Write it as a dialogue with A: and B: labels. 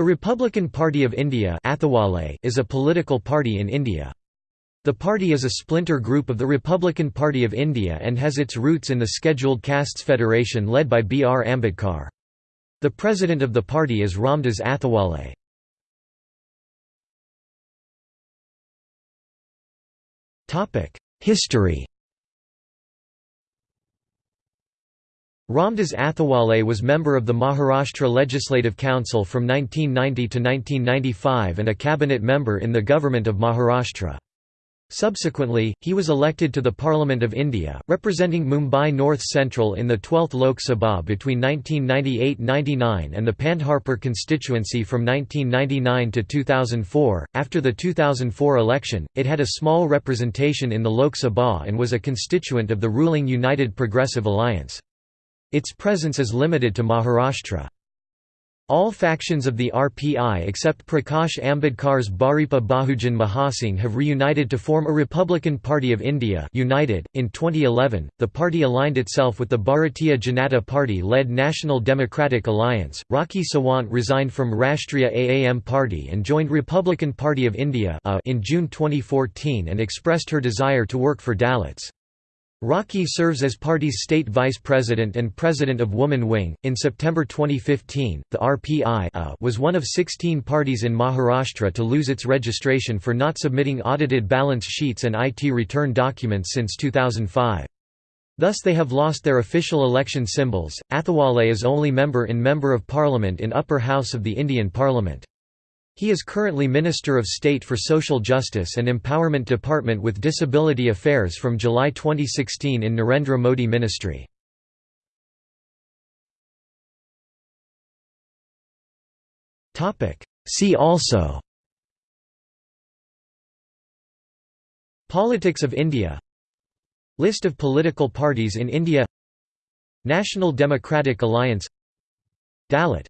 A: The Republican Party of India is a political party in India. The party is a splinter group of the Republican Party of India and has its roots in the Scheduled Castes Federation led by B. R. Ambedkar. The president of the party is Ramdas Athawale. History Ramdas Athawale was member of the Maharashtra Legislative Council from 1990 to 1995 and a cabinet member in the government of Maharashtra. Subsequently, he was elected to the Parliament of India, representing Mumbai North Central in the 12th Lok Sabha between 1998–99 and the Pandharpur constituency from 1999 to 2004. After the 2004 election, it had a small representation in the Lok Sabha and was a constituent of the ruling United Progressive Alliance. Its presence is limited to Maharashtra. All factions of the RPI except Prakash Ambedkar's Bharipa Bahujan Mahasangh have reunited to form a Republican Party of India United. .In 2011, the party aligned itself with the Bharatiya Janata Party-led National Democratic Alliance. Rakhi Sawant resigned from Rashtriya AAM Party and joined Republican Party of India in June 2014 and expressed her desire to work for Dalits. Rakhi serves as party's state vice president and president of Woman Wing. In September 2015, the RPI uh, was one of 16 parties in Maharashtra to lose its registration for not submitting audited balance sheets and IT return documents since 2005. Thus they have lost their official election symbols. Athawale is only member in Member of Parliament in Upper House of the Indian Parliament. He is currently Minister of State for Social Justice and Empowerment Department with Disability Affairs from July 2016 in Narendra Modi ministry. See also Politics of India List of political parties in India National Democratic Alliance Dalit